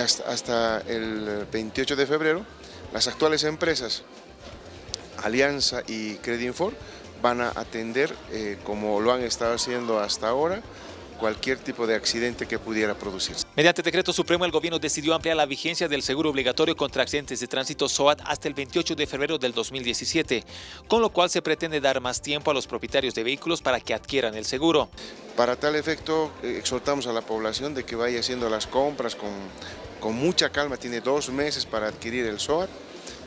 hasta, hasta el 28 de febrero, las actuales empresas Alianza y Credinfor van a atender, eh, como lo han estado haciendo hasta ahora, cualquier tipo de accidente que pudiera producirse. Mediante decreto supremo, el gobierno decidió ampliar la vigencia del seguro obligatorio contra accidentes de tránsito SOAT hasta el 28 de febrero del 2017, con lo cual se pretende dar más tiempo a los propietarios de vehículos para que adquieran el seguro. Para tal efecto, eh, exhortamos a la población de que vaya haciendo las compras con, con mucha calma, tiene dos meses para adquirir el SOAT,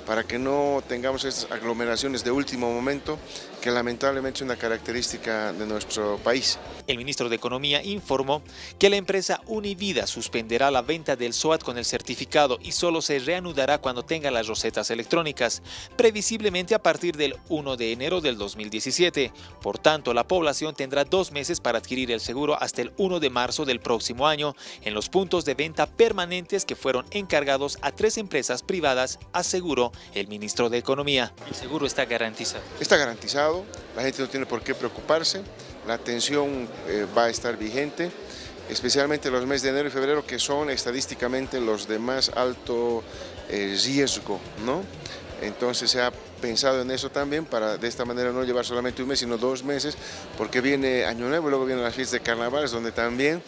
para que no tengamos estas aglomeraciones de último momento que lamentablemente es una característica de nuestro país. El ministro de Economía informó que la empresa Univida suspenderá la venta del SOAT con el certificado y solo se reanudará cuando tenga las rosetas electrónicas, previsiblemente a partir del 1 de enero del 2017. Por tanto, la población tendrá dos meses para adquirir el seguro hasta el 1 de marzo del próximo año en los puntos de venta permanentes que fueron encargados a tres empresas privadas, aseguró el ministro de Economía. El seguro está garantizado. Está garantizado, la gente no tiene por qué preocuparse, la atención eh, va a estar vigente, especialmente los meses de enero y febrero que son estadísticamente los de más alto eh, riesgo, ¿no? Entonces se ha pensado en eso también para de esta manera no llevar solamente un mes sino dos meses porque viene Año Nuevo y luego vienen las fiestas de carnavales donde también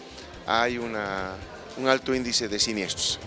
hay una, un alto índice de siniestros.